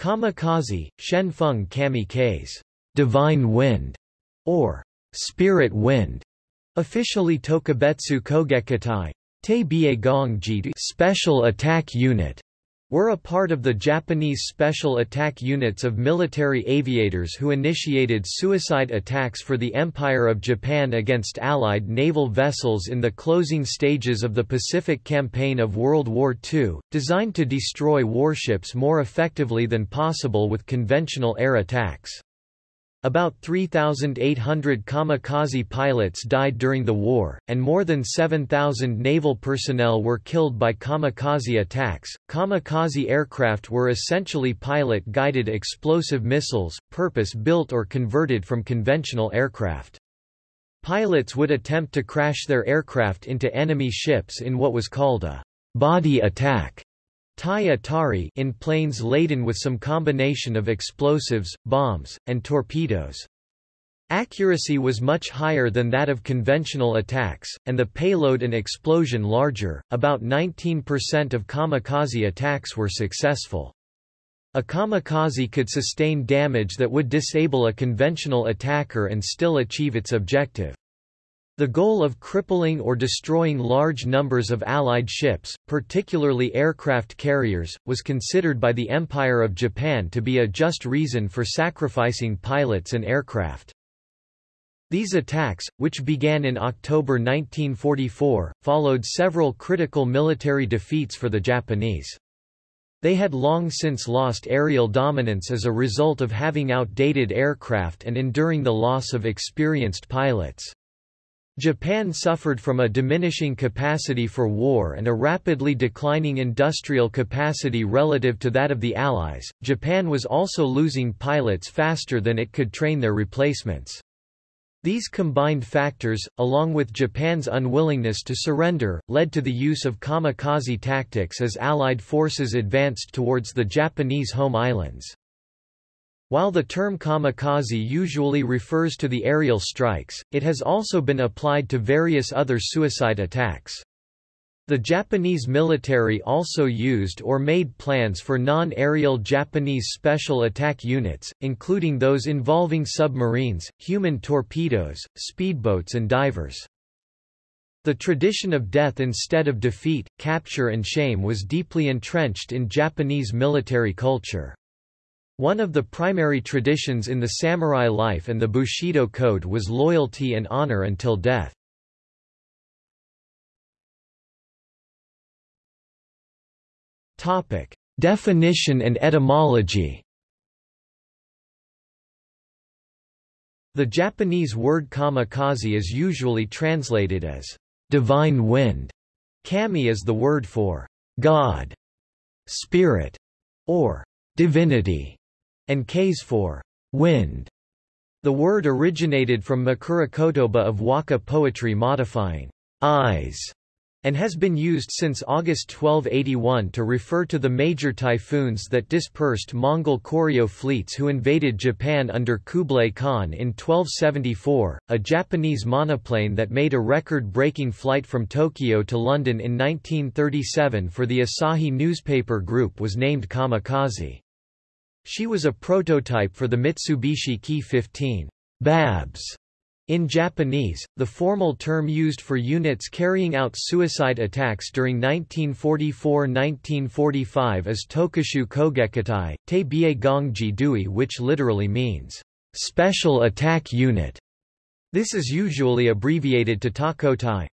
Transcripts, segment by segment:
Kamikaze, Shenfeng Kami K's divine wind, or spirit wind, officially Tokubetsu Kogekitai, Te Gongji special attack unit, were a part of the Japanese Special Attack Units of military aviators who initiated suicide attacks for the Empire of Japan against Allied naval vessels in the closing stages of the Pacific Campaign of World War II, designed to destroy warships more effectively than possible with conventional air attacks. About 3,800 kamikaze pilots died during the war, and more than 7,000 naval personnel were killed by kamikaze attacks. Kamikaze aircraft were essentially pilot guided explosive missiles, purpose built or converted from conventional aircraft. Pilots would attempt to crash their aircraft into enemy ships in what was called a body attack Tai Atari in planes laden with some combination of explosives, bombs, and torpedoes. Accuracy was much higher than that of conventional attacks, and the payload and explosion larger. About 19% of kamikaze attacks were successful. A kamikaze could sustain damage that would disable a conventional attacker and still achieve its objective. The goal of crippling or destroying large numbers of Allied ships, particularly aircraft carriers, was considered by the Empire of Japan to be a just reason for sacrificing pilots and aircraft. These attacks, which began in October 1944, followed several critical military defeats for the Japanese. They had long since lost aerial dominance as a result of having outdated aircraft and enduring the loss of experienced pilots. Japan suffered from a diminishing capacity for war and a rapidly declining industrial capacity relative to that of the Allies. Japan was also losing pilots faster than it could train their replacements. These combined factors, along with Japan's unwillingness to surrender, led to the use of kamikaze tactics as Allied forces advanced towards the Japanese home islands. While the term kamikaze usually refers to the aerial strikes, it has also been applied to various other suicide attacks. The Japanese military also used or made plans for non-aerial Japanese special attack units, including those involving submarines, human torpedoes, speedboats and divers. The tradition of death instead of defeat, capture and shame was deeply entrenched in Japanese military culture. One of the primary traditions in the samurai life and the Bushido code was loyalty and honor until death. Topic: Definition and etymology. The Japanese word kamikaze is usually translated as divine wind. Kami is the word for God, spirit, or divinity and kaze for wind. The word originated from Makura Kotoba of Waka poetry modifying Ise and has been used since August 1281 to refer to the major typhoons that dispersed Mongol Koryo fleets who invaded Japan under Kublai Khan in 1274. A Japanese monoplane that made a record-breaking flight from Tokyo to London in 1937 for the Asahi newspaper group was named Kamikaze. She was a prototype for the Mitsubishi Ki 15 Babs. In Japanese, the formal term used for units carrying out suicide attacks during 1944–1945 is Tokushu Kogekitai, Te Bie Gongji Dui which literally means, "...special attack unit". This is usually abbreviated to Takotai.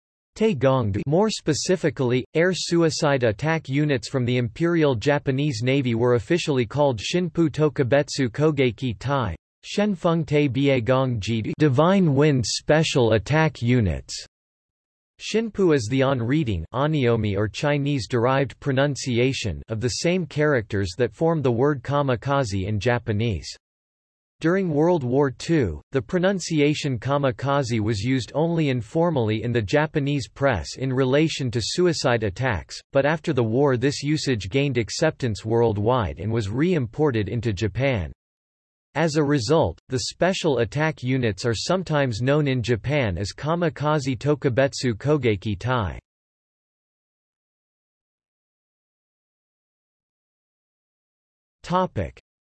More specifically, air suicide attack units from the Imperial Japanese Navy were officially called Shinpu Tokubetsu Kogeki Tai. Shenfeng Te Biegong Divine Wind Special Attack Units. Shinpu is the on reading or Chinese-derived pronunciation of the same characters that form the word kamikaze in Japanese. During World War II, the pronunciation kamikaze was used only informally in the Japanese press in relation to suicide attacks, but after the war this usage gained acceptance worldwide and was re-imported into Japan. As a result, the special attack units are sometimes known in Japan as kamikaze tokubetsu kogeki tai.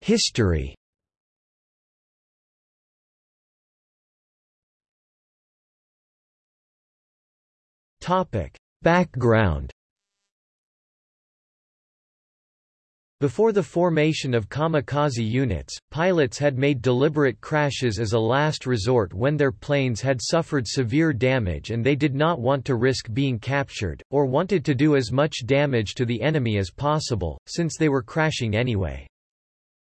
History Background Before the formation of kamikaze units, pilots had made deliberate crashes as a last resort when their planes had suffered severe damage and they did not want to risk being captured, or wanted to do as much damage to the enemy as possible, since they were crashing anyway.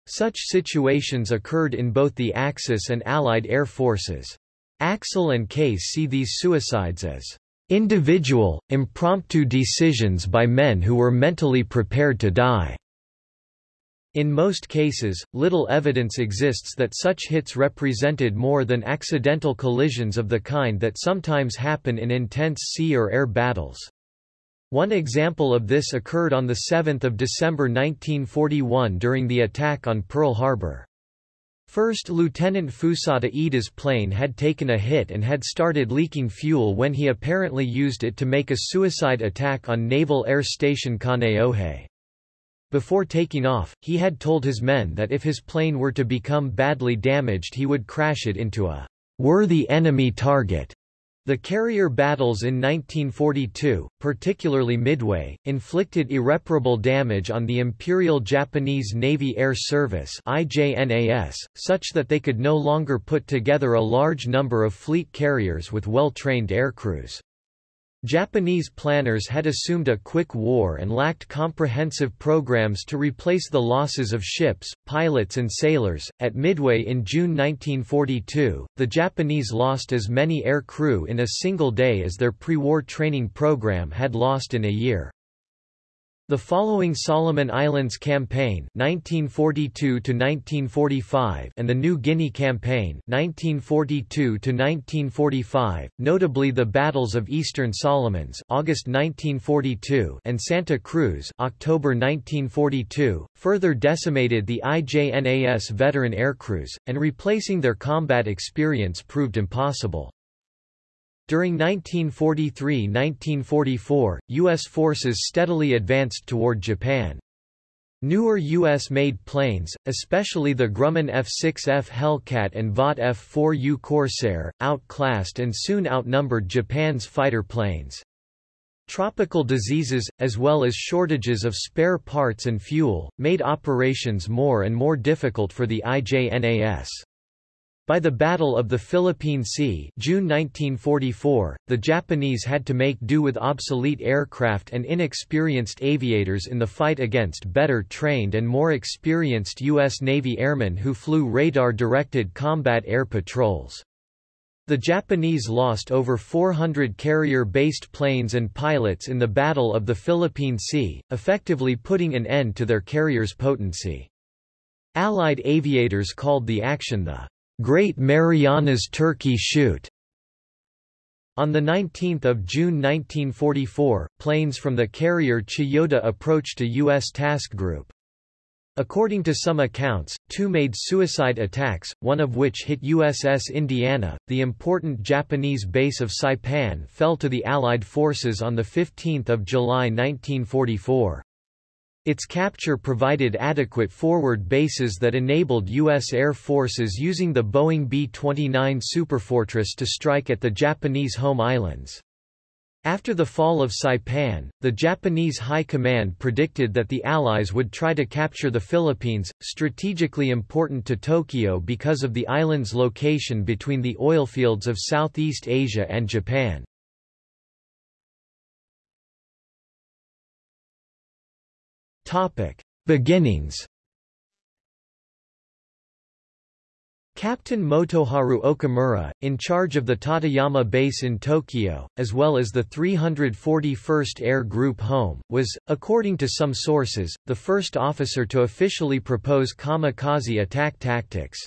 Such situations occurred in both the Axis and Allied air forces. Axell and Kase see these suicides as individual, impromptu decisions by men who were mentally prepared to die. In most cases, little evidence exists that such hits represented more than accidental collisions of the kind that sometimes happen in intense sea or air battles. One example of this occurred on 7 December 1941 during the attack on Pearl Harbor. First Lieutenant Fusata Iida's plane had taken a hit and had started leaking fuel when he apparently used it to make a suicide attack on Naval Air Station Kaneohe. Before taking off, he had told his men that if his plane were to become badly damaged he would crash it into a worthy enemy target. The carrier battles in 1942, particularly Midway, inflicted irreparable damage on the Imperial Japanese Navy Air Service IJNAS, such that they could no longer put together a large number of fleet carriers with well-trained aircrews. Japanese planners had assumed a quick war and lacked comprehensive programs to replace the losses of ships, pilots, and sailors. At Midway in June 1942, the Japanese lost as many air crew in a single day as their pre war training program had lost in a year. The following Solomon Islands Campaign 1942 and the New Guinea Campaign 1942 notably the battles of Eastern Solomons August 1942 and Santa Cruz October 1942, further decimated the IJNAS veteran aircrews, and replacing their combat experience proved impossible. During 1943–1944, U.S. forces steadily advanced toward Japan. Newer U.S.-made planes, especially the Grumman F-6F Hellcat and Vought F-4U Corsair, outclassed and soon outnumbered Japan's fighter planes. Tropical diseases, as well as shortages of spare parts and fuel, made operations more and more difficult for the IJNAS. By the Battle of the Philippine Sea June 1944, the Japanese had to make do with obsolete aircraft and inexperienced aviators in the fight against better trained and more experienced U.S. Navy airmen who flew radar-directed combat air patrols. The Japanese lost over 400 carrier-based planes and pilots in the Battle of the Philippine Sea, effectively putting an end to their carrier's potency. Allied aviators called the action the Great Marianas Turkey Shoot. On 19 June 1944, planes from the carrier Chiyoda approached a U.S. task group. According to some accounts, two made suicide attacks, one of which hit USS Indiana. The important Japanese base of Saipan fell to the Allied forces on 15 July 1944. Its capture provided adequate forward bases that enabled U.S. Air Forces using the Boeing B-29 Superfortress to strike at the Japanese home islands. After the fall of Saipan, the Japanese High Command predicted that the Allies would try to capture the Philippines, strategically important to Tokyo because of the island's location between the oilfields of Southeast Asia and Japan. Topic: Beginnings. Captain Motoharu Okamura, in charge of the Tateyama base in Tokyo, as well as the 341st Air Group Home, was, according to some sources, the first officer to officially propose kamikaze attack tactics.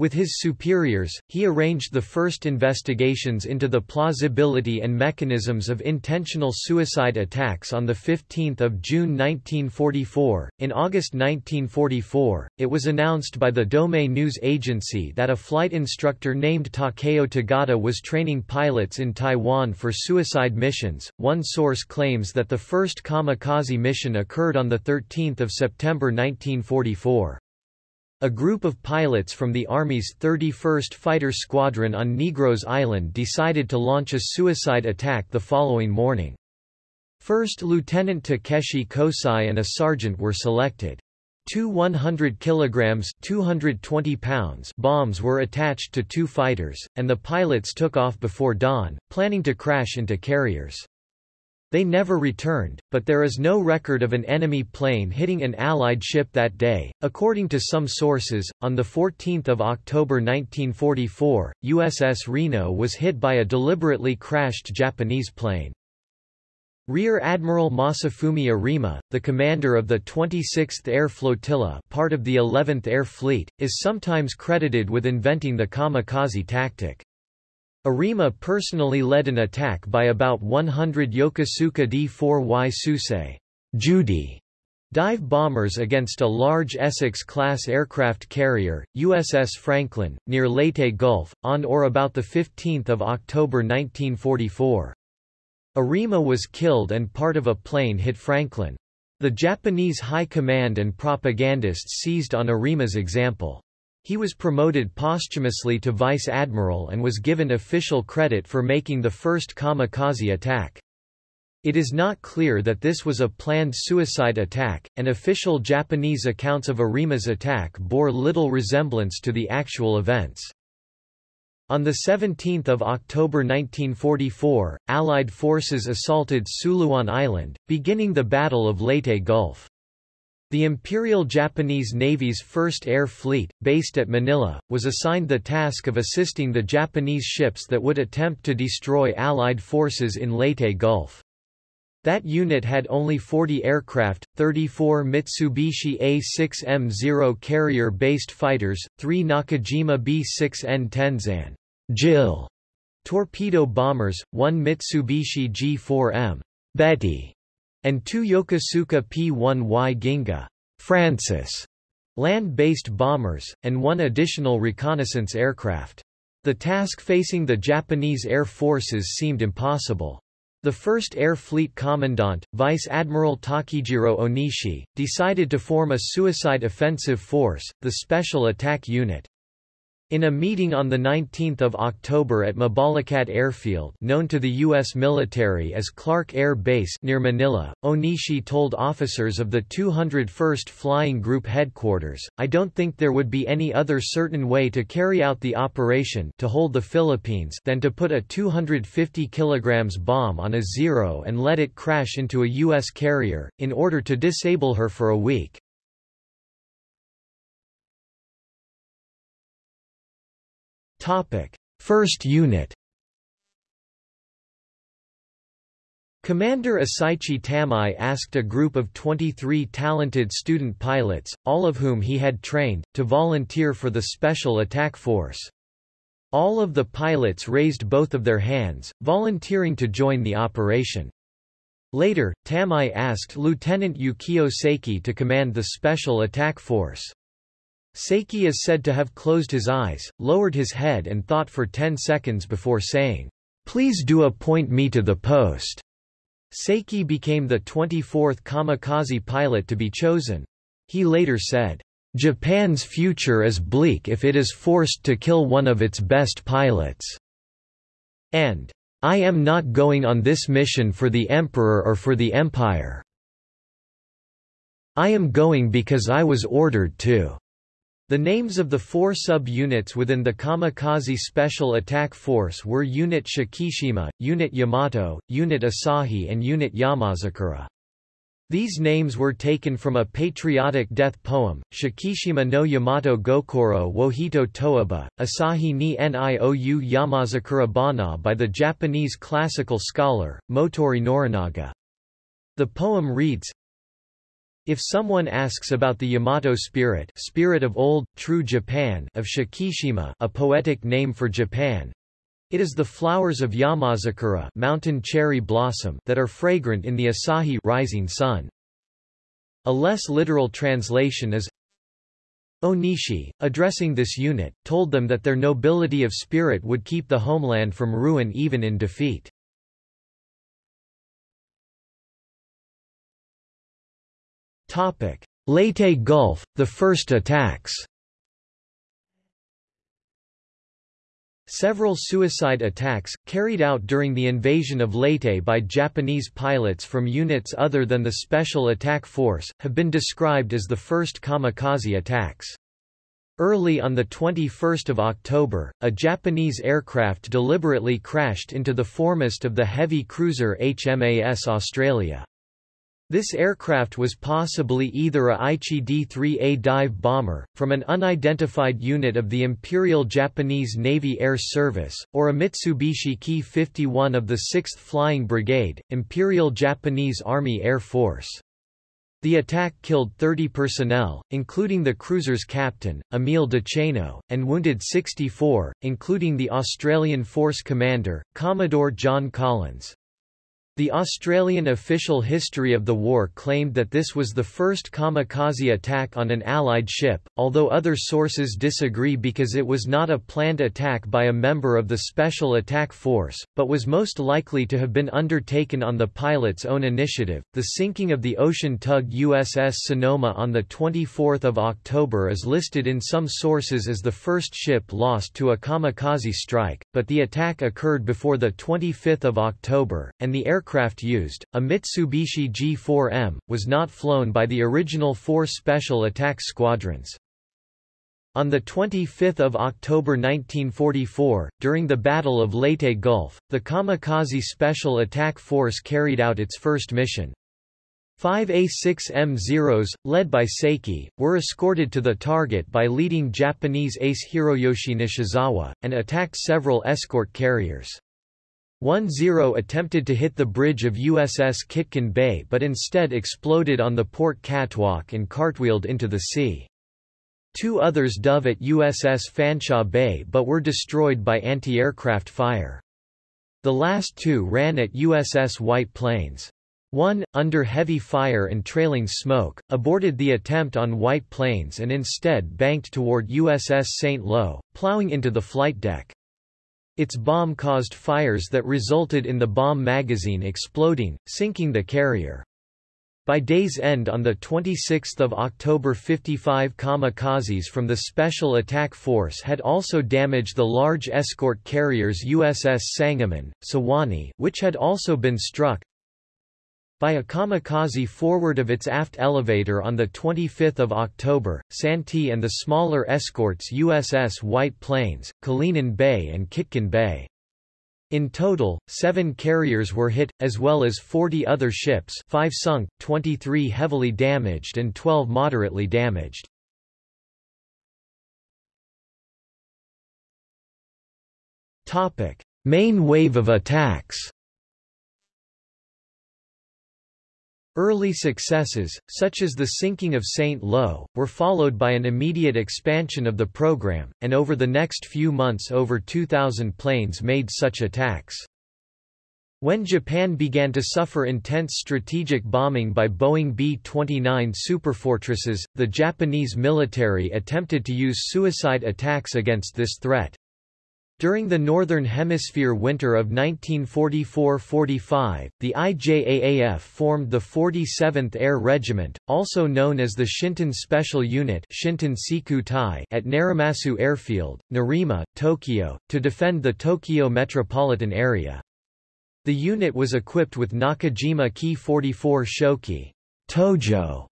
With his superiors, he arranged the first investigations into the plausibility and mechanisms of intentional suicide attacks on 15 June 1944. In August 1944, it was announced by the Domei News Agency that a flight instructor named Takeo Tagata was training pilots in Taiwan for suicide missions. One source claims that the first kamikaze mission occurred on 13 September 1944. A group of pilots from the Army's 31st Fighter Squadron on Negros Island decided to launch a suicide attack the following morning. First Lieutenant Takeshi Kosai and a sergeant were selected. Two 100 kilograms 220 pounds bombs were attached to two fighters, and the pilots took off before dawn, planning to crash into carriers. They never returned, but there is no record of an enemy plane hitting an Allied ship that day. According to some sources, on 14 October 1944, USS Reno was hit by a deliberately crashed Japanese plane. Rear Admiral Masafumi Arima, the commander of the 26th Air Flotilla part of the 11th Air Fleet, is sometimes credited with inventing the kamikaze tactic. Arima personally led an attack by about 100 Yokosuka D-4Y Suisei Judy dive bombers against a large Essex-class aircraft carrier, USS Franklin, near Leyte Gulf, on or about 15 October 1944. Arima was killed and part of a plane hit Franklin. The Japanese High Command and propagandists seized on Arima's example. He was promoted posthumously to vice admiral and was given official credit for making the first kamikaze attack. It is not clear that this was a planned suicide attack, and official Japanese accounts of Arima's attack bore little resemblance to the actual events. On 17 October 1944, Allied forces assaulted Suluan Island, beginning the Battle of Leyte Gulf. The Imperial Japanese Navy's 1st Air Fleet, based at Manila, was assigned the task of assisting the Japanese ships that would attempt to destroy Allied forces in Leyte Gulf. That unit had only 40 aircraft, 34 Mitsubishi A-6M0 carrier-based fighters, 3 Nakajima B-6N Tenzan Jill torpedo bombers, 1 Mitsubishi G4M Betty and two Yokosuka P-1Y Ginga Francis land-based bombers, and one additional reconnaissance aircraft. The task facing the Japanese Air Forces seemed impossible. The 1st Air Fleet Commandant, Vice Admiral Takijiro Onishi, decided to form a suicide offensive force, the Special Attack Unit, in a meeting on 19 October at Mabalacat Airfield known to the U.S. military as Clark Air Base near Manila, Onishi told officers of the 201st Flying Group headquarters, I don't think there would be any other certain way to carry out the operation to hold the Philippines than to put a 250 kg bomb on a Zero and let it crash into a U.S. carrier, in order to disable her for a week. Topic: First Unit. Commander Asaichi Tamai asked a group of 23 talented student pilots, all of whom he had trained, to volunteer for the Special Attack Force. All of the pilots raised both of their hands, volunteering to join the operation. Later, Tamai asked Lieutenant Yukio Seki to command the Special Attack Force. Seki is said to have closed his eyes, lowered his head and thought for ten seconds before saying, "'Please do appoint me to the post." Seki became the 24th kamikaze pilot to be chosen. He later said, "'Japan's future is bleak if it is forced to kill one of its best pilots." And, "'I am not going on this mission for the Emperor or for the Empire. I am going because I was ordered to." The names of the four sub-units within the Kamikaze Special Attack Force were Unit Shikishima, Unit Yamato, Unit Asahi and Unit Yamazakura. These names were taken from a patriotic death poem, Shikishima no Yamato Gokoro wo Hito Toaba, Asahi ni Niou Yamazakura Bana by the Japanese classical scholar, Motoori Norinaga. The poem reads, if someone asks about the Yamato spirit, spirit of old, true Japan of Shikishima a poetic name for Japan, it is the flowers of Yamazakura mountain cherry blossom that are fragrant in the Asahi rising sun. A less literal translation is Onishi, addressing this unit, told them that their nobility of spirit would keep the homeland from ruin even in defeat. Topic: Leyte Gulf, the first attacks. Several suicide attacks, carried out during the invasion of Leyte by Japanese pilots from units other than the Special Attack Force, have been described as the first kamikaze attacks. Early on 21 October, a Japanese aircraft deliberately crashed into the foremast of the heavy cruiser HMAS Australia. This aircraft was possibly either a Aichi D-3A dive bomber, from an unidentified unit of the Imperial Japanese Navy Air Service, or a Mitsubishi Ki-51 of the 6th Flying Brigade, Imperial Japanese Army Air Force. The attack killed 30 personnel, including the cruiser's captain, Emil Dechaineux, and wounded 64, including the Australian Force commander, Commodore John Collins. The Australian official history of the war claimed that this was the first kamikaze attack on an Allied ship, although other sources disagree because it was not a planned attack by a member of the Special Attack Force, but was most likely to have been undertaken on the pilot's own initiative. The sinking of the ocean tug USS Sonoma on 24 October is listed in some sources as the first ship lost to a kamikaze strike, but the attack occurred before 25 October, and the aircraft aircraft used, a Mitsubishi G4M, was not flown by the original four Special Attack Squadrons. On 25 October 1944, during the Battle of Leyte Gulf, the Kamikaze Special Attack Force carried out its first mission. Five A6M-0s, led by Seki, were escorted to the target by leading Japanese ace Hiroyoshi Nishizawa, and attacked several escort carriers. 1-0 attempted to hit the bridge of USS Kitkun Bay but instead exploded on the port catwalk and cartwheeled into the sea. Two others dove at USS Fanshawe Bay but were destroyed by anti-aircraft fire. The last two ran at USS White Plains. One, under heavy fire and trailing smoke, aborted the attempt on White Plains and instead banked toward USS St. Lo, plowing into the flight deck. Its bomb caused fires that resulted in the bomb magazine exploding, sinking the carrier. By day's end on 26 October 55 kamikazes from the Special Attack Force had also damaged the large escort carriers USS Sangamon, Suwannee which had also been struck, by a kamikaze forward of its aft elevator on 25 October, Santee and the smaller escorts USS White Plains, Kalinin Bay and Kitkun Bay. In total, seven carriers were hit, as well as 40 other ships five sunk, 23 heavily damaged and 12 moderately damaged. Main wave of attacks Early successes, such as the sinking of St. Lo, were followed by an immediate expansion of the program, and over the next few months over 2,000 planes made such attacks. When Japan began to suffer intense strategic bombing by Boeing B-29 superfortresses, the Japanese military attempted to use suicide attacks against this threat. During the Northern Hemisphere winter of 1944–45, the IJAAF formed the 47th Air Regiment, also known as the Shinten Special Unit at Narimasu Airfield, Nerima, Tokyo, to defend the Tokyo metropolitan area. The unit was equipped with Nakajima Ki-44 Shoki Tojo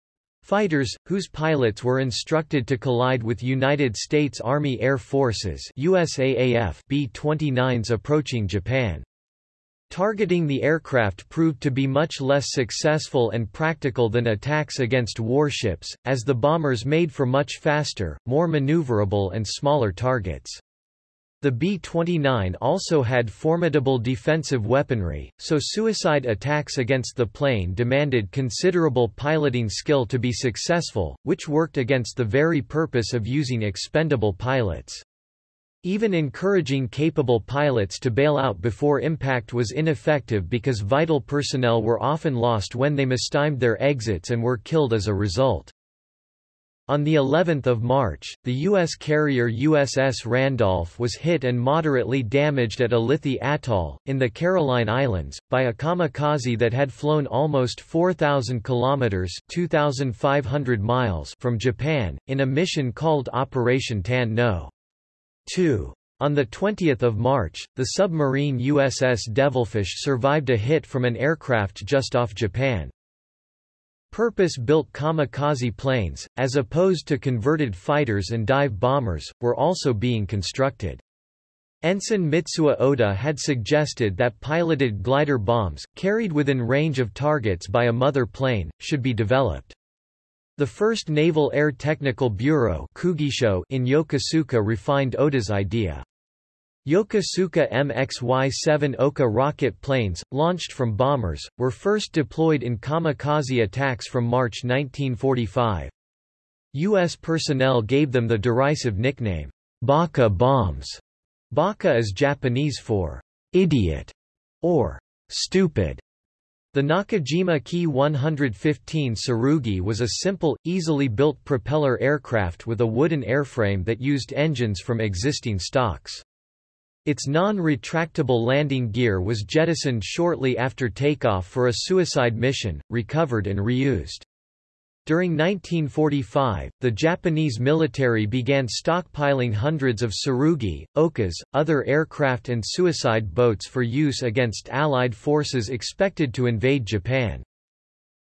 Fighters, whose pilots were instructed to collide with United States Army Air Forces USAAF B-29s approaching Japan. Targeting the aircraft proved to be much less successful and practical than attacks against warships, as the bombers made for much faster, more maneuverable and smaller targets. The B-29 also had formidable defensive weaponry, so suicide attacks against the plane demanded considerable piloting skill to be successful, which worked against the very purpose of using expendable pilots. Even encouraging capable pilots to bail out before impact was ineffective because vital personnel were often lost when they mistimed their exits and were killed as a result. On the 11th of March, the U.S. carrier USS Randolph was hit and moderately damaged at Ulithi Atoll, in the Caroline Islands, by a kamikaze that had flown almost 4,000 kilometers (2,500 miles) from Japan, in a mission called Operation Tan No. 2. On 20 March, the submarine USS Devilfish survived a hit from an aircraft just off Japan. Purpose-built kamikaze planes, as opposed to converted fighters and dive bombers, were also being constructed. Ensign Mitsuo Oda had suggested that piloted glider bombs, carried within range of targets by a mother plane, should be developed. The first Naval Air Technical Bureau in Yokosuka refined Oda's idea. Yokosuka MXY-7 Oka rocket planes, launched from bombers, were first deployed in kamikaze attacks from March 1945. U.S. personnel gave them the derisive nickname, Baka bombs. Baka is Japanese for idiot or stupid. The Nakajima Ki 115 Tsurugi was a simple, easily built propeller aircraft with a wooden airframe that used engines from existing stocks. Its non-retractable landing gear was jettisoned shortly after takeoff for a suicide mission, recovered and reused. During 1945, the Japanese military began stockpiling hundreds of Tsurugi, Okas, other aircraft and suicide boats for use against Allied forces expected to invade Japan.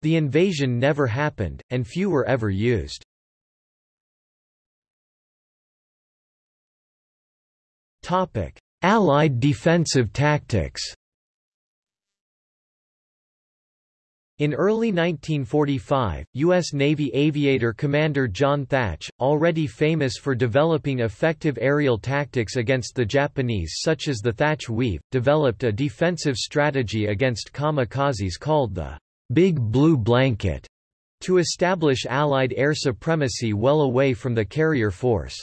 The invasion never happened, and few were ever used. Topic: Allied defensive tactics In early 1945, U.S. Navy aviator Commander John Thach, already famous for developing effective aerial tactics against the Japanese such as the Thach Weave, developed a defensive strategy against kamikazes called the Big Blue Blanket to establish Allied air supremacy well away from the carrier force.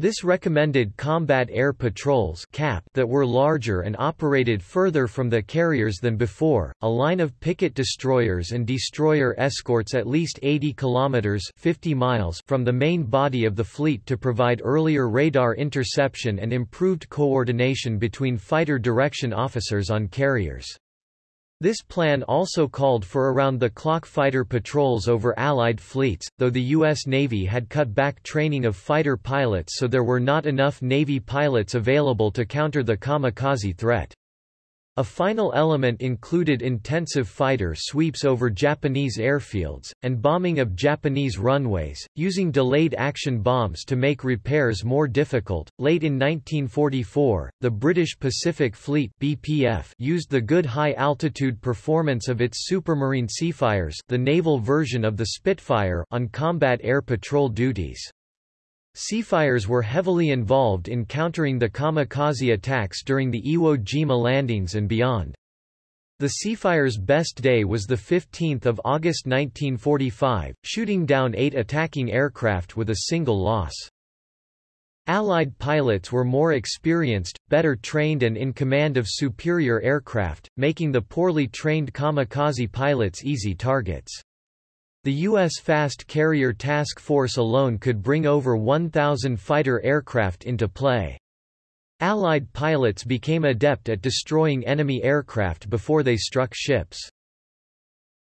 This recommended combat air patrols CAP that were larger and operated further from the carriers than before, a line of picket destroyers and destroyer escorts at least 80 kilometers 50 miles from the main body of the fleet to provide earlier radar interception and improved coordination between fighter direction officers on carriers. This plan also called for around-the-clock fighter patrols over Allied fleets, though the U.S. Navy had cut back training of fighter pilots so there were not enough Navy pilots available to counter the kamikaze threat. A final element included intensive fighter sweeps over Japanese airfields, and bombing of Japanese runways, using delayed action bombs to make repairs more difficult. Late in 1944, the British Pacific Fleet (BPF) used the good high-altitude performance of its Supermarine Seafires, the naval version of the Spitfire, on combat air patrol duties. Seafires were heavily involved in countering the kamikaze attacks during the Iwo Jima landings and beyond. The Seafire's best day was 15 August 1945, shooting down eight attacking aircraft with a single loss. Allied pilots were more experienced, better trained and in command of superior aircraft, making the poorly trained kamikaze pilots easy targets. The U.S. Fast Carrier Task Force alone could bring over 1,000 fighter aircraft into play. Allied pilots became adept at destroying enemy aircraft before they struck ships.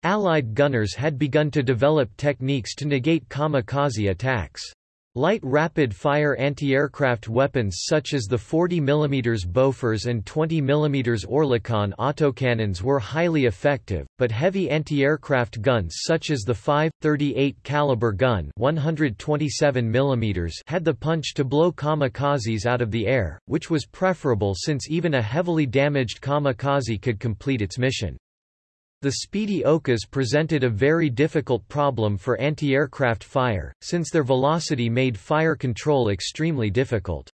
Allied gunners had begun to develop techniques to negate kamikaze attacks. Light rapid-fire anti-aircraft weapons such as the 40 mm Bofors and 20 mm Oerlikon autocannons were highly effective, but heavy anti-aircraft guns such as the 5.38 caliber gun 127 mm had the punch to blow kamikazes out of the air, which was preferable since even a heavily damaged kamikaze could complete its mission. The Speedy Okas presented a very difficult problem for anti-aircraft fire, since their velocity made fire control extremely difficult.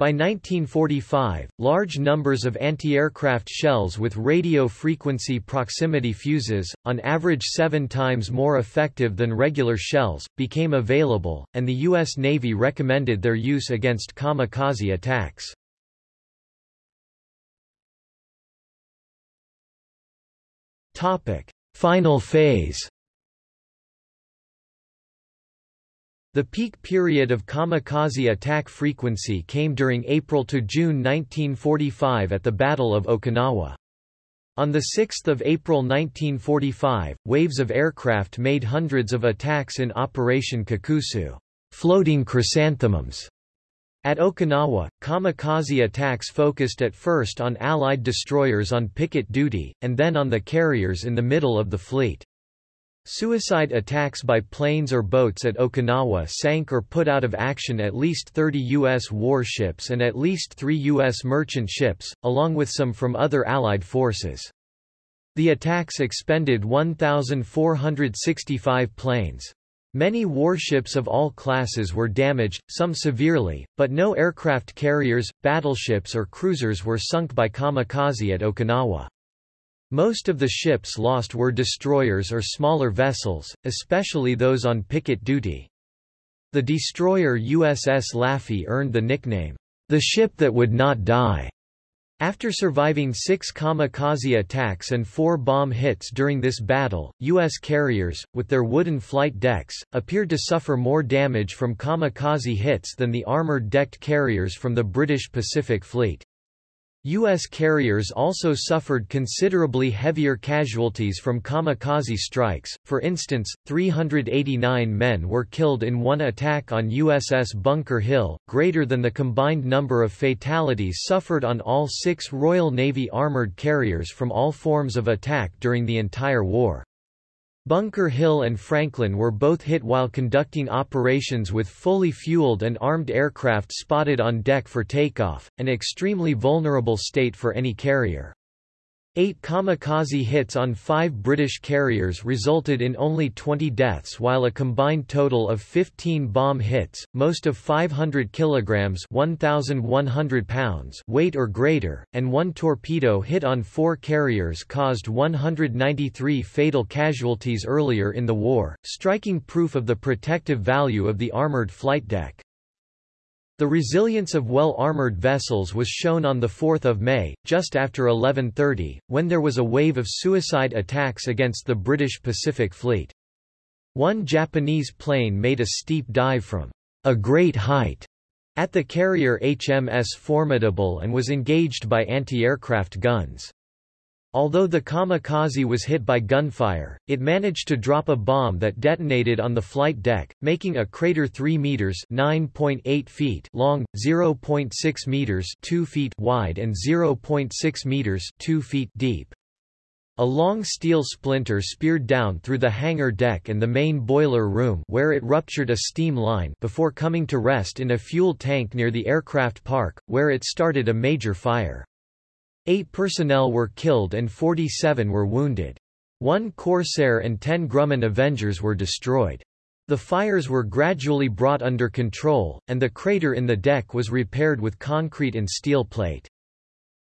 By 1945, large numbers of anti-aircraft shells with radio frequency proximity fuses, on average seven times more effective than regular shells, became available, and the U.S. Navy recommended their use against kamikaze attacks. Topic: Final phase. The peak period of kamikaze attack frequency came during April to June 1945 at the Battle of Okinawa. On 6 April 1945, waves of aircraft made hundreds of attacks in Operation Kikusui, floating chrysanthemums, At Okinawa, kamikaze attacks focused at first on Allied destroyers on picket duty, and then on the carriers in the middle of the fleet. Suicide attacks by planes or boats at Okinawa sank or put out of action at least 30 U.S. warships and at least three U.S. merchant ships, along with some from other Allied forces. The attacks expended 1,465 planes. Many warships of all classes were damaged, some severely, but no aircraft carriers, battleships or cruisers were sunk by kamikaze at Okinawa. Most of the ships lost were destroyers or smaller vessels, especially those on picket duty. The destroyer USS Laffey earned the nickname, the ship that would not die. After surviving six kamikaze attacks and four bomb hits during this battle, U.S. carriers, with their wooden flight decks, appeared to suffer more damage from kamikaze hits than the armored decked carriers from the British Pacific Fleet. U.S. carriers also suffered considerably heavier casualties from kamikaze strikes, for instance, 389 men were killed in one attack on USS Bunker Hill, greater than the combined number of fatalities suffered on all six Royal Navy armored carriers from all forms of attack during the entire war. Bunker Hill and Franklin were both hit while conducting operations with fully fueled and armed aircraft spotted on deck for takeoff, an extremely vulnerable state for any carrier. Eight kamikaze hits on five British carriers resulted in only 20 deaths while a combined total of 15 bomb hits, most of 500 kilograms 1,100 pounds weight or greater, and one torpedo hit on four carriers caused 193 fatal casualties earlier in the war, striking proof of the protective value of the armoured flight deck. The resilience of well-armored vessels was shown on 4 May, just after 11.30, when there was a wave of suicide attacks against the British Pacific Fleet. One Japanese plane made a steep dive from a great height at the carrier HMS Formidable and was engaged by anti-aircraft guns. Although the kamikaze was hit by gunfire, it managed to drop a bomb that detonated on the flight deck, making a crater 3 meters (9.8 feet) long, 0.6 meters (2 feet) wide and 0.6 meters (2 feet) deep. A long steel splinter speared down through the hangar deck and the main boiler room where it ruptured a steam line before coming to rest in a fuel tank near the aircraft park, where it started a major fire. Eight personnel were killed and 47 were wounded. One Corsair and 10 Grumman Avengers were destroyed. The fires were gradually brought under control, and the crater in the deck was repaired with concrete and steel plate.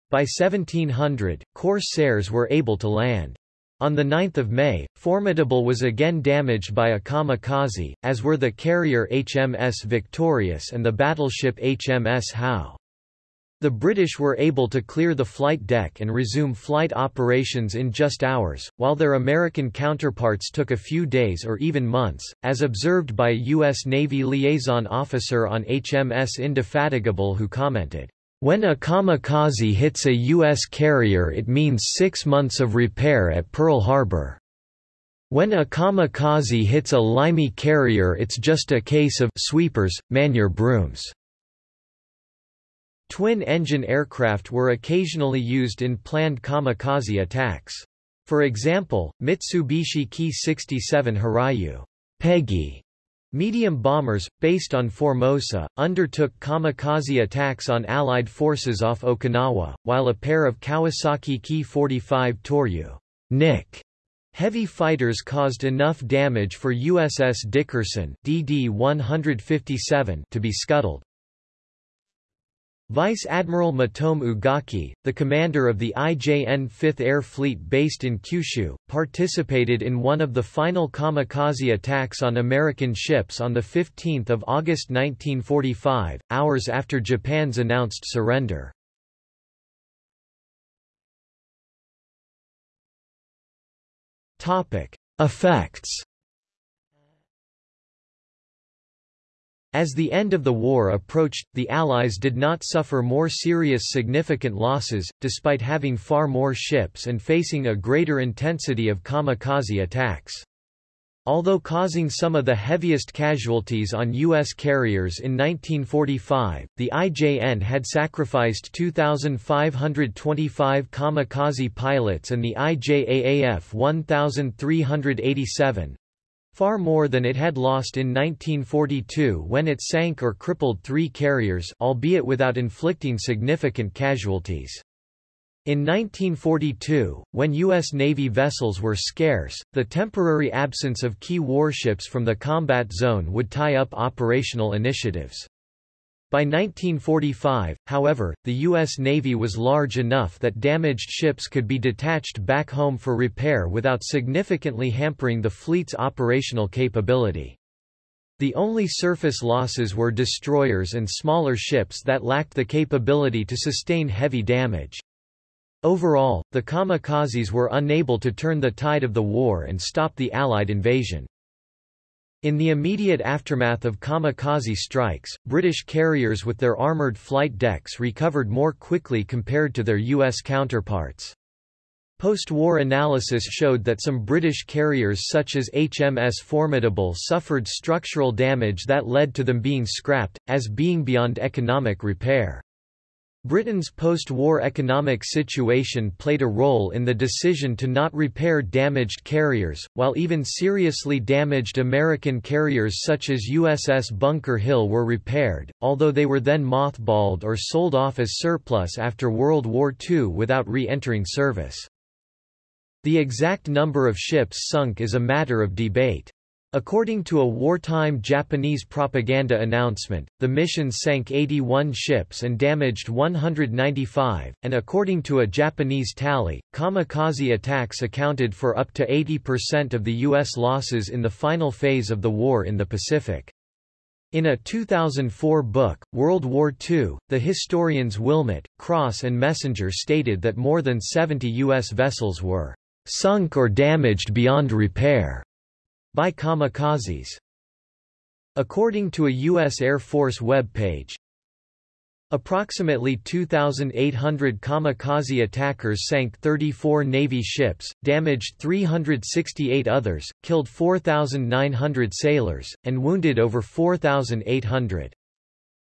By 1700, Corsairs were able to land. On 9 May, Formidable was again damaged by a kamikaze, as were the carrier HMS Victorious and the battleship HMS Howe. The British were able to clear the flight deck and resume flight operations in just hours, while their American counterparts took a few days or even months, as observed by a U.S. Navy liaison officer on HMS Indefatigable who commented, "...when a kamikaze hits a U.S. carrier it means six months of repair at Pearl Harbor. When a kamikaze hits a limey carrier it's just a case of sweepers, man your brooms." Twin-engine aircraft were occasionally used in planned kamikaze attacks. For example, Mitsubishi Ki-67 Hiryu Peggy medium bombers, based on Formosa, undertook kamikaze attacks on Allied forces off Okinawa, while a pair of Kawasaki Ki-45 Toryu Nick heavy fighters caused enough damage for USS Dickerson DD-157 to be scuttled. Vice Admiral Matome Ugaki, the commander of the IJN 5th Air Fleet based in Kyushu, participated in one of the final kamikaze attacks on American ships on 15 August 1945, hours after Japan's announced surrender. Effects As the end of the war approached, the Allies did not suffer more serious significant losses, despite having far more ships and facing a greater intensity of kamikaze attacks. Although causing some of the heaviest casualties on U.S. carriers in 1945, the IJN had sacrificed 2,525 kamikaze pilots and the IJAAF 1,387, far more than it had lost in 1942 when it sank or crippled three carriers albeit without inflicting significant casualties. In 1942, when U.S. Navy vessels were scarce, the temporary absence of key warships from the combat zone would tie up operational initiatives. By 1945, however, the U.S. Navy was large enough that damaged ships could be detached back home for repair without significantly hampering the fleet's operational capability. The only surface losses were destroyers and smaller ships that lacked the capability to sustain heavy damage. Overall, the kamikazes were unable to turn the tide of the war and stop the Allied invasion. In the immediate aftermath of kamikaze strikes, British carriers with their armoured flight decks recovered more quickly compared to their U.S. counterparts. Post-war analysis showed that some British carriers such as HMS Formidable suffered structural damage that led to them being scrapped, as being beyond economic repair. Britain's post-war economic situation played a role in the decision to not repair damaged carriers, while even seriously damaged American carriers such as USS Bunker Hill were repaired, although they were then mothballed or sold off as surplus after World War II without re-entering service. The exact number of ships sunk is a matter of debate. According to a wartime Japanese propaganda announcement, the mission sank 81 ships and damaged 195, and according to a Japanese tally, kamikaze attacks accounted for up to 80% of the U.S. losses in the final phase of the war in the Pacific. In a 2004 book, World War II, the historians Wilmot, Cross and Messenger stated that more than 70 U.S. vessels were sunk or damaged beyond repair by kamikazes. According to a U.S. Air Force web page, Approximately 2,800 kamikaze attackers sank 34 Navy ships, damaged 368 others, killed 4,900 sailors, and wounded over 4,800.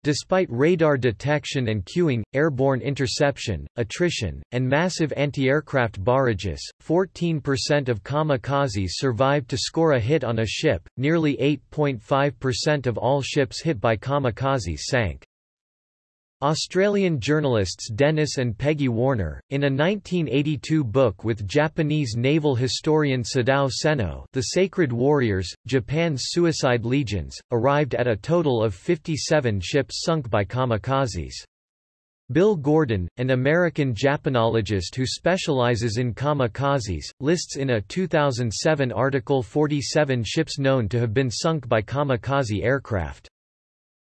Despite radar detection and cueing, airborne interception, attrition, and massive anti-aircraft barrages, 14% of kamikazes survived to score a hit on a ship, nearly 8.5% of all ships hit by kamikazes sank. Australian journalists Dennis and Peggy Warner, in a 1982 book with Japanese naval historian Sadao Seno The Sacred Warriors, Japan's Suicide Legions, arrived at a total of 57 ships sunk by kamikazes. Bill Gordon, an American Japanologist who specializes in kamikazes, lists in a 2007 article 47 ships known to have been sunk by kamikaze aircraft.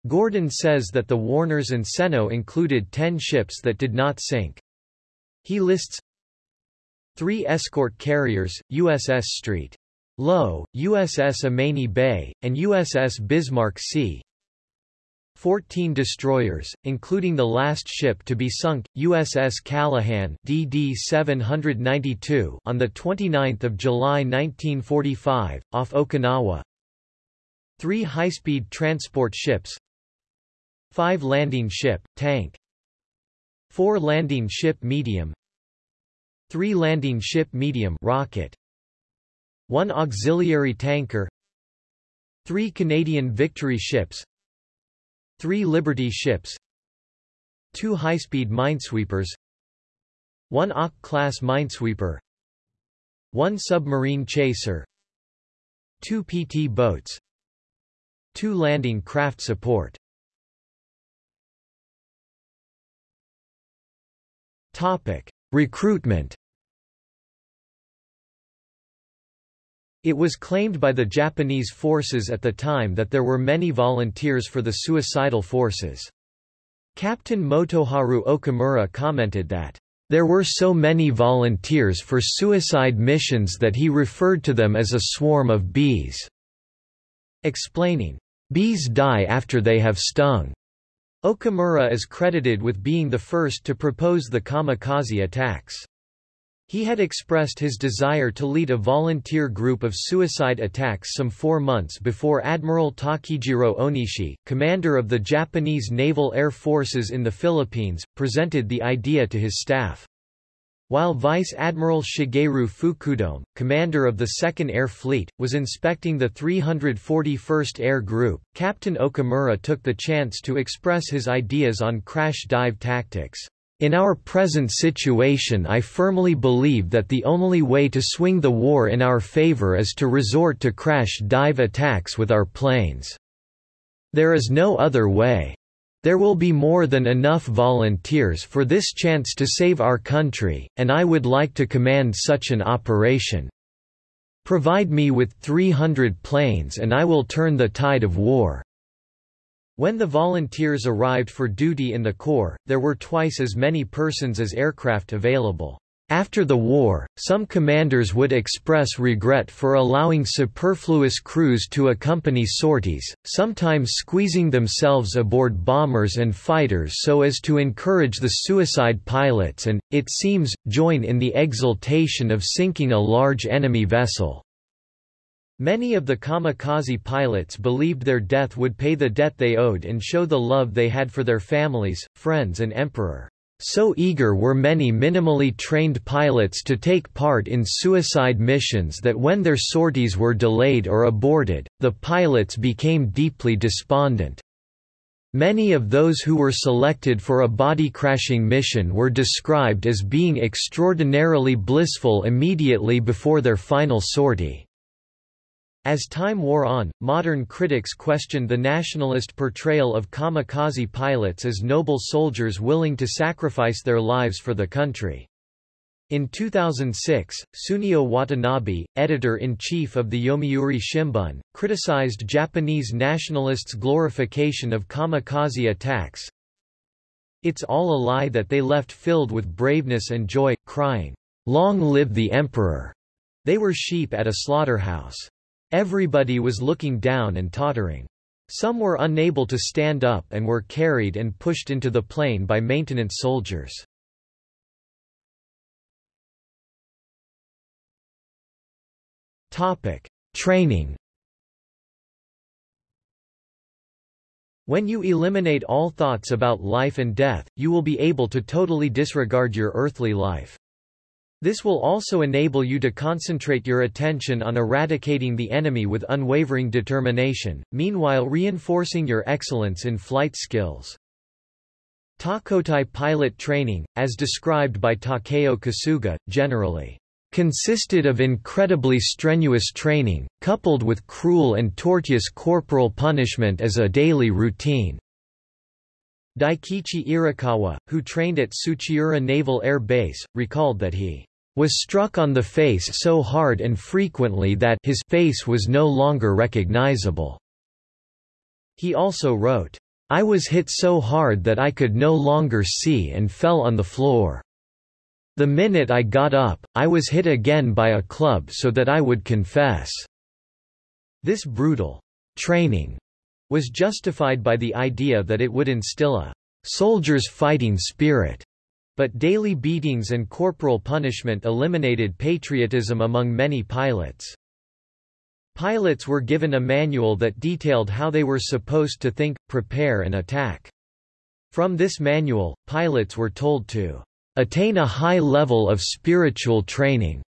Gordon says that the Warners and Seno included 10 ships that did not sink. He lists three escort carriers, USS Street. Low, USS Ommaney Bay, and USS Bismarck Sea. 14 destroyers, including the last ship to be sunk, USS Callaghan DD 792 on 29 July 1945, off Okinawa. Three high-speed transport ships 5 landing ship, tank. 4 landing ship medium. 3 landing ship medium rocket. 1 auxiliary tanker. 3 Canadian Victory ships. 3 Liberty ships. 2 high-speed minesweepers. 1 Auk-class minesweeper. 1 submarine chaser. 2 PT boats. 2 landing craft support Topic: Recruitment. It was claimed by the Japanese forces at the time that there were many volunteers for the suicidal forces. Captain Motoharu Okamura commented that, "...there were so many volunteers for suicide missions that he referred to them as a swarm of bees." Explaining, "...bees die after they have stung." Okamura is credited with being the first to propose the kamikaze attacks. He had expressed his desire to lead a volunteer group of suicide attacks some four months before Admiral Takijiro Onishi, commander of the Japanese Naval Air Forces in the Philippines, presented the idea to his staff. While Vice Admiral Shigeru Fukudome, commander of the 2nd Air Fleet, was inspecting the 341st Air Group, Captain Okamura took the chance to express his ideas on crash dive tactics. In our present situation I firmly believe that the only way to swing the war in our favor is to resort to crash dive attacks with our planes. There is no other way. There will be more than enough volunteers for this chance to save our country, and I would like to command such an operation. Provide me with 300 planes and I will turn the tide of war." When the volunteers arrived for duty in the Corps, there were twice as many persons as aircraft available. After the war, some commanders would express regret for allowing superfluous crews to accompany sorties, sometimes squeezing themselves aboard bombers and fighters so as to encourage the suicide pilots and, it seems, join in the exultation of sinking a large enemy vessel. Many of the kamikaze pilots believed their death would pay the debt they owed and show the love they had for their families, friends and emperor. So eager were many minimally trained pilots to take part in suicide missions that when their sorties were delayed or aborted, the pilots became deeply despondent. Many of those who were selected for a body-crashing mission were described as being extraordinarily blissful immediately before their final sortie. As time wore on, modern critics questioned the nationalist portrayal of kamikaze pilots as noble soldiers willing to sacrifice their lives for the country. In 2006, Tsuneo Watanabe, editor-in-chief of the Yomiuri Shimbun, criticized Japanese nationalists' glorification of kamikaze attacks. It's all a lie that they left filled with braveness and joy, crying, "'Long live the Emperor!' They were sheep at a slaughterhouse. Everybody was looking down and tottering. Some were unable to stand up and were carried and pushed into the plane by maintenance soldiers. Topic: Training. When you eliminate all thoughts about life and death, you will be able to totally disregard your earthly life. This will also enable you to concentrate your attention on eradicating the enemy with unwavering determination, meanwhile reinforcing your excellence in flight skills. Tokkōtai pilot training, as described by Takeo Kasuga, generally consisted of incredibly strenuous training, coupled with cruel and tortuous corporal punishment as a daily routine. Daikichi Irokawa, who trained at Tsuchiura Naval Air Base, recalled that he was struck on the face so hard and frequently that his face was no longer recognizable. He also wrote, I was hit so hard that I could no longer see and fell on the floor. The minute I got up, I was hit again by a club so that I would confess. This brutal training was justified by the idea that it would instill a soldier's fighting spirit but daily beatings and corporal punishment eliminated patriotism among many pilots. Pilots were given a manual that detailed how they were supposed to think, prepare and attack. From this manual, pilots were told to attain a high level of spiritual training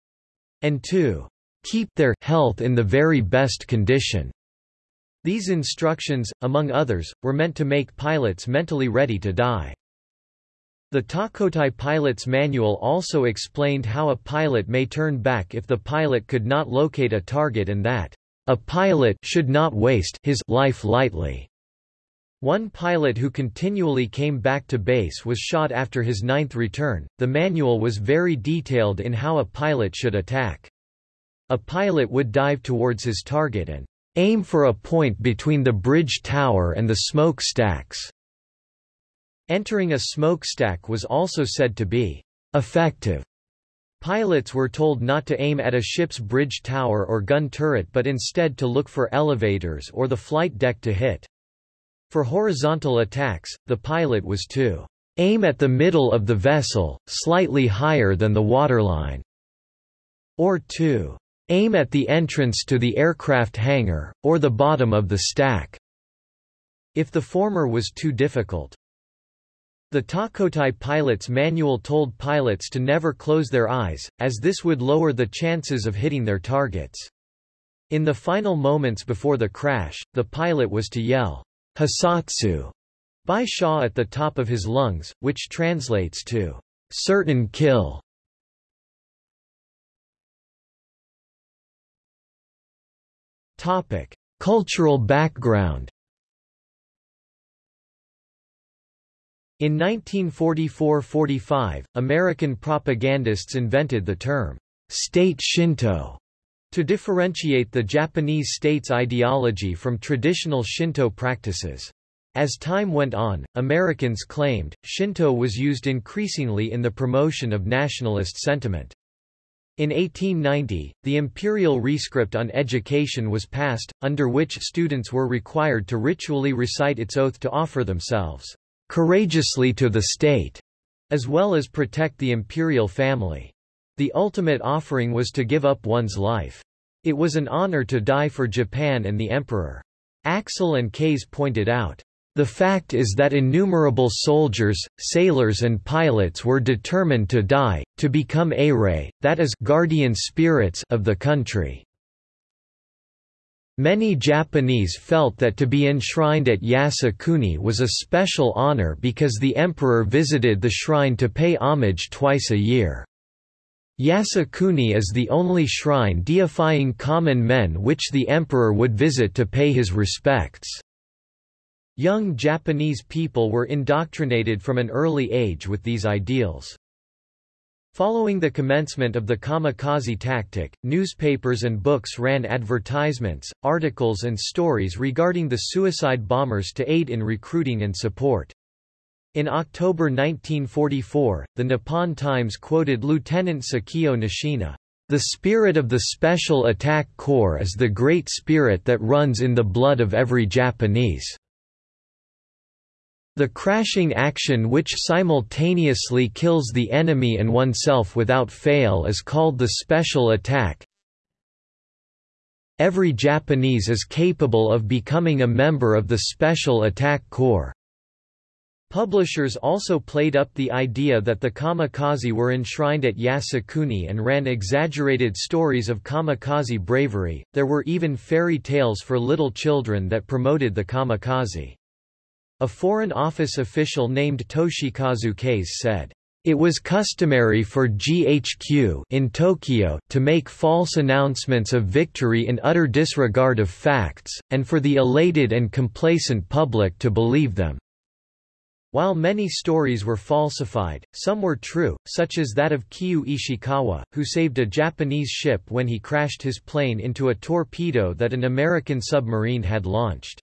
and to keep their health in the very best condition. These instructions, among others, were meant to make pilots mentally ready to die. The Tokkōtai pilot's manual also explained how a pilot may turn back if the pilot could not locate a target and that a pilot should not waste his life lightly. One pilot who continually came back to base was shot after his ninth return. The manual was very detailed in how a pilot should attack. A pilot would dive towards his target and aim for a point between the bridge tower and the smoke stacks. Entering a smokestack was also said to be effective. Pilots were told not to aim at a ship's bridge tower or gun turret but instead to look for elevators or the flight deck to hit. For horizontal attacks, the pilot was to aim at the middle of the vessel, slightly higher than the waterline. or to Aim at the entrance to the aircraft hangar, or the bottom of the stack, if the former was too difficult. The Tokkōtai pilot's manual told pilots to never close their eyes, as this would lower the chances of hitting their targets. In the final moments before the crash, the pilot was to yell, Hissatsu, by Shaw at the top of his lungs, which translates to certain kill. Topic: Cultural background. In 1944–45, American propagandists invented the term state Shinto to differentiate the Japanese state's ideology from traditional Shinto practices. As time went on, Americans claimed, Shinto was used increasingly in the promotion of nationalist sentiment. In 1890, the imperial rescript on education was passed, under which students were required to ritually recite its oath to offer themselves courageously to the state, as well as protect the imperial family. The ultimate offering was to give up one's life. It was an honor to die for Japan and the emperor. Axell and Kase pointed out, the fact is that innumerable soldiers, sailors and pilots were determined to die, to become Eirei, that is guardian spirits of the country. Many Japanese felt that to be enshrined at Yasukuni was a special honor because the emperor visited the shrine to pay homage twice a year. Yasukuni is the only shrine deifying common men which the emperor would visit to pay his respects. Young Japanese people were indoctrinated from an early age with these ideals. Following the commencement of the kamikaze tactic, newspapers and books ran advertisements, articles and stories regarding the suicide bombers to aid in recruiting and support. In October 1944, the Nippon Times quoted Lieutenant Sekio Nishina, "...the spirit of the Special Attack Corps is the great spirit that runs in the blood of every Japanese." The crashing action which simultaneously kills the enemy and oneself without fail is called the special attack. Every Japanese is capable of becoming a member of the Special Attack Corps. Publishers also played up the idea that the kamikaze were enshrined at Yasukuni and ran exaggerated stories of kamikaze bravery. There were even fairy tales for little children that promoted the kamikaze. A Foreign Office official named Toshikazu Kase said, it was customary for GHQ in Tokyo to make false announcements of victory in utter disregard of facts, and for the elated and complacent public to believe them. While many stories were falsified, some were true, such as that of Kyu Ishikawa, who saved a Japanese ship when he crashed his plane into a torpedo that an American submarine had launched.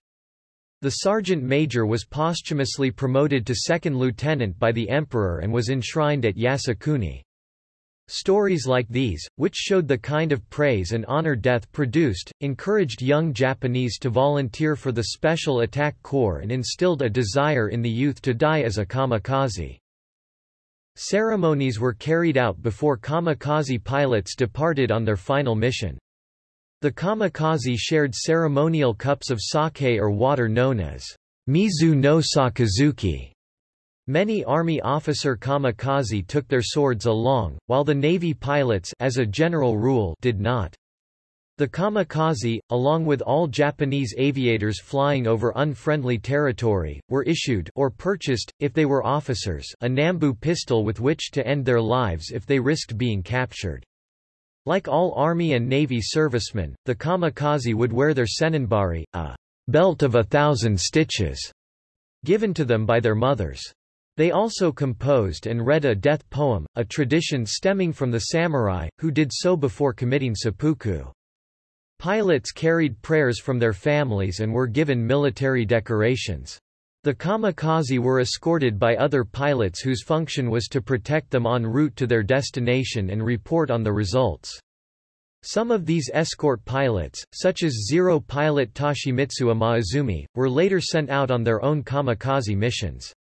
The sergeant major was posthumously promoted to second lieutenant by the emperor and was enshrined at Yasukuni. Stories like these, which showed the kind of praise and honor death produced, encouraged young Japanese to volunteer for the Special Attack Corps and instilled a desire in the youth to die as a kamikaze. Ceremonies were carried out before kamikaze pilots departed on their final mission. The kamikaze shared ceremonial cups of sake or water known as Mizu no Sakazuki. Many Army officer kamikaze took their swords along, while the Navy pilots as a general rule did not. The kamikaze, along with all Japanese aviators flying over unfriendly territory, were issued or purchased, if they were officers a Nambu pistol with which to end their lives if they risked being captured. Like all Army and Navy servicemen, the kamikaze would wear their senninbari, a belt of a thousand stitches, given to them by their mothers. They also composed and read a death poem, a tradition stemming from the samurai, who did so before committing seppuku. Pilots carried prayers from their families and were given military decorations. The kamikaze were escorted by other pilots whose function was to protect them en route to their destination and report on the results. Some of these escort pilots, such as Zero pilot Toshimitsu Maezumi, were later sent out on their own kamikaze missions.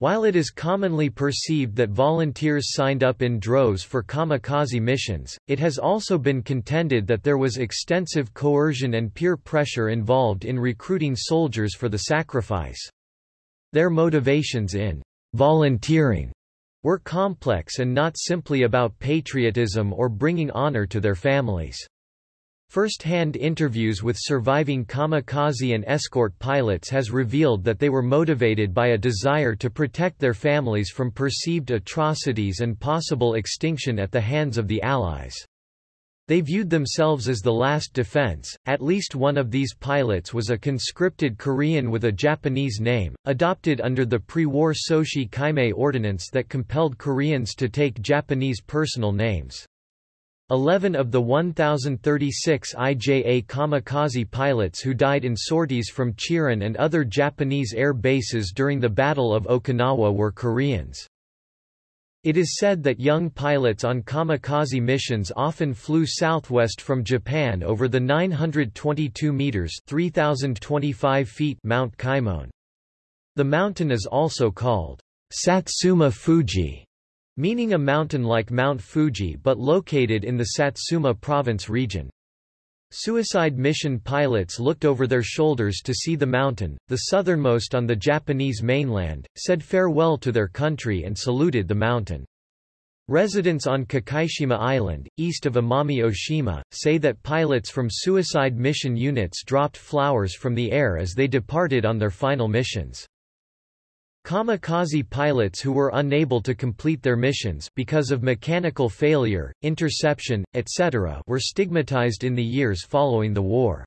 While it is commonly perceived that volunteers signed up in droves for kamikaze missions, it has also been contended that there was extensive coercion and peer pressure involved in recruiting soldiers for the sacrifice. Their motivations in volunteering were complex and not simply about patriotism or bringing honor to their families. First-hand interviews with surviving kamikaze and escort pilots has revealed that they were motivated by a desire to protect their families from perceived atrocities and possible extinction at the hands of the Allies. They viewed themselves as the last defense. At least one of these pilots was a conscripted Korean with a Japanese name, adopted under the pre-war Soshi Kaimei Ordinance that compelled Koreans to take Japanese personal names. Eleven of the 1,036 IJA kamikaze pilots who died in sorties from Chiran and other Japanese air bases during the Battle of Okinawa were Koreans. It is said that young pilots on kamikaze missions often flew southwest from Japan over the 922 meters (3025 feet) Mount Kaimon. The mountain is also called Satsuma Fuji meaning a mountain like Mount Fuji but located in the Satsuma province region. Suicide mission pilots looked over their shoulders to see the mountain, the southernmost on the Japanese mainland, said farewell to their country and saluted the mountain. Residents on Kikaishima Island, east of Amami Oshima, say that pilots from suicide mission units dropped flowers from the air as they departed on their final missions. Kamikaze pilots who were unable to complete their missions because of mechanical failure, interception, etc. were stigmatized in the years following the war.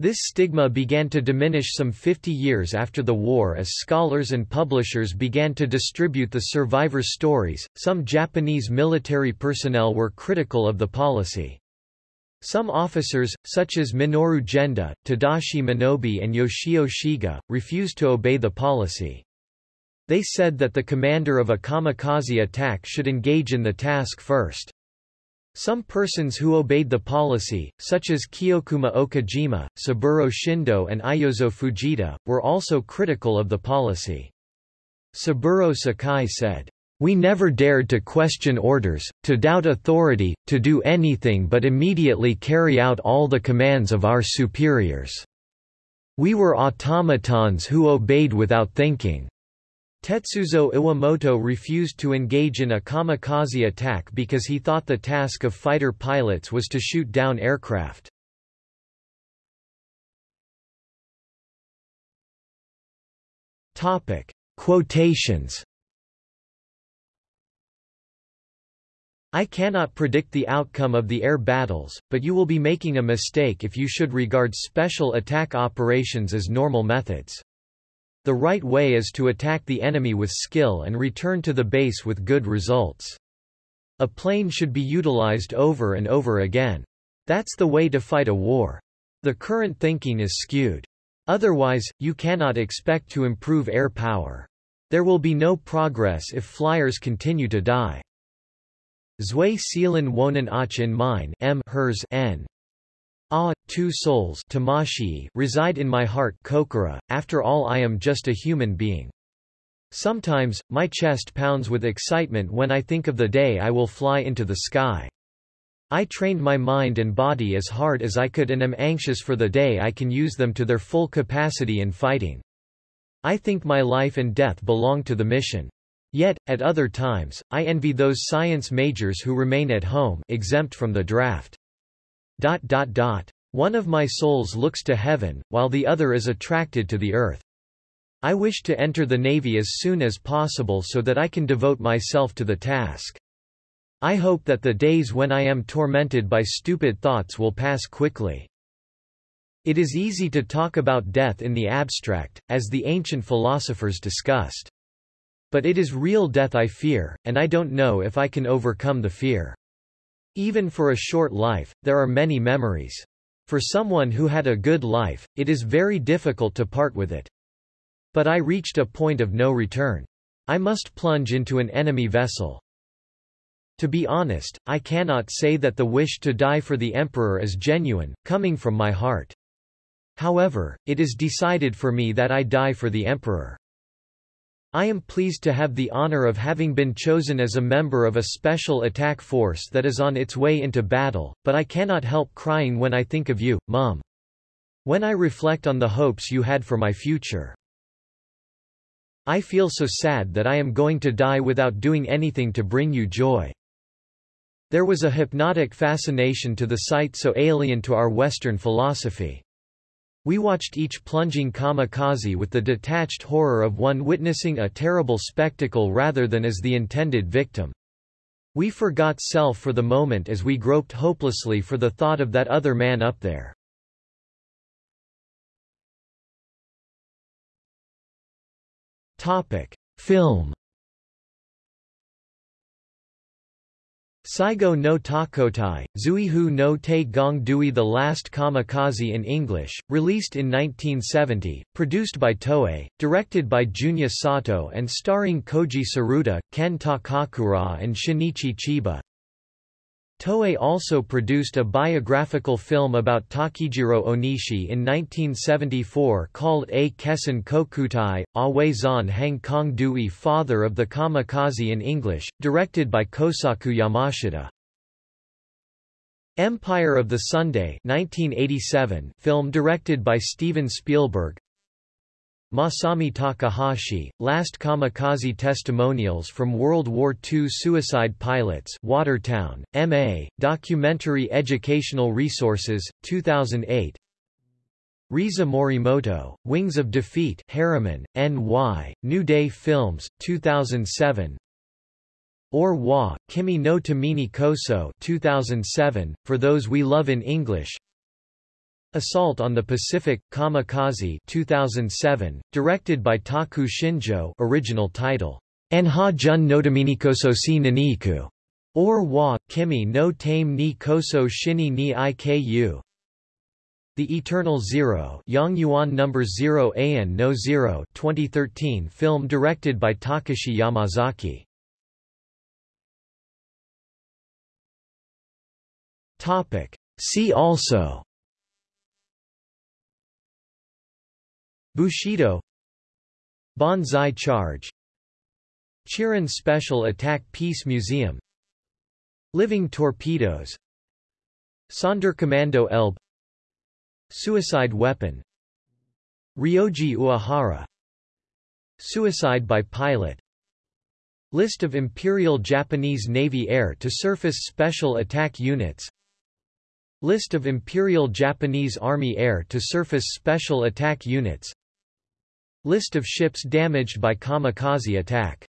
This stigma began to diminish some 50 years after the war as scholars and publishers began to distribute the survivors' stories. Some Japanese military personnel were critical of the policy. Some officers, such as Minoru Genda, Tadashi Minobe and Yoshio Shiga, refused to obey the policy. They said that the commander of a kamikaze attack should engage in the task first. Some persons who obeyed the policy, such as Kiyokuma Okajima, Saburo Shindo and Iyozo Fujita, were also critical of the policy. Saburo Sakai said, we never dared to question orders, to doubt authority, to do anything but immediately carry out all the commands of our superiors. We were automatons who obeyed without thinking. Tetsuzo Iwamoto refused to engage in a kamikaze attack because he thought the task of fighter pilots was to shoot down aircraft. Topic. Quotations I cannot predict the outcome of the air battles, but you will be making a mistake if you should regard special attack operations as normal methods. The right way is to attack the enemy with skill and return to the base with good results. A plane should be utilized over and over again. That's the way to fight a war. The current thinking is skewed. Otherwise, you cannot expect to improve air power. There will be no progress if flyers continue to die. Zui Sealan Wonan Ach in mine M hers N. Ah, two souls Tamashii reside in my heart kokoro, after all I am just a human being. Sometimes, my chest pounds with excitement when I think of the day I will fly into the sky. I trained my mind and body as hard as I could and am anxious for the day I can use them to their full capacity in fighting. I think my life and death belong to the mission. Yet, at other times, I envy those science majors who remain at home exempt from the draft. Dot dot dot. One of my souls looks to heaven, while the other is attracted to the earth. I wish to enter the Navy as soon as possible so that I can devote myself to the task. I hope that the days when I am tormented by stupid thoughts will pass quickly. It is easy to talk about death in the abstract, as the ancient philosophers discussed. But it is real death I fear, and I don't know if I can overcome the fear. Even for a short life, there are many memories. For someone who had a good life, it is very difficult to part with it. But I reached a point of no return. I must plunge into an enemy vessel. To be honest, I cannot say that the wish to die for the emperor is genuine, coming from my heart. However, it is decided for me that I die for the emperor. I am pleased to have the honor of having been chosen as a member of a special attack force that is on its way into battle, but I cannot help crying when I think of you, Mom. When I reflect on the hopes you had for my future. I feel so sad that I am going to die without doing anything to bring you joy. There was a hypnotic fascination to the sight so alien to our Western philosophy. We watched each plunging kamikaze with the detached horror of one witnessing a terrible spectacle rather than as the intended victim. We forgot self for the moment as we groped hopelessly for the thought of that other man up there. Topic. Film Saigo no Tokkōtai, Zuihu no Te Gong Dui The Last Kamikaze in English, released in 1970, produced by Toei, directed by Junya Sato and starring Koji Tsuruta, Ken Takakura and Shinichi Chiba. Toei also produced a biographical film about Takijiro Onishi in 1974 called A Kessen Kokutai, Awe Zan Hang Kong Dui Father of the Kamikaze in English, directed by Kosaku Yamashita. Empire of the Sunday 1987 film directed by Steven Spielberg Masami Takahashi, Last Kamikaze Testimonials from World War II Suicide Pilots Watertown, M.A., Documentary Educational Resources, 2008 Risa Morimoto, Wings of Defeat Harriman, N.Y., New Day Films, 2007 Or Wa, Kimi no Tamini Koso 2007, For Those We Love in English Assault on the Pacific, Kamikaze 2007, directed by Taku Shinjo original title, Enha Jun Nodominikoso si Naniku, or Wa, Kimi no Tame ni Koso Shini ni Iku. The Eternal Zero Yang Yuan No. 0 An no 0 2013 film directed by Takashi Yamazaki. Topic. See also Bushido Banzai Charge Chiran Special Attack Peace Museum Living Torpedoes Sonderkommando Elbe Suicide Weapon Ryoji Uehara Suicide by Pilot List of Imperial Japanese Navy Air-to-Surface Special Attack Units List of Imperial Japanese Army Air-to-Surface Special Attack Units List of ships damaged by kamikaze attack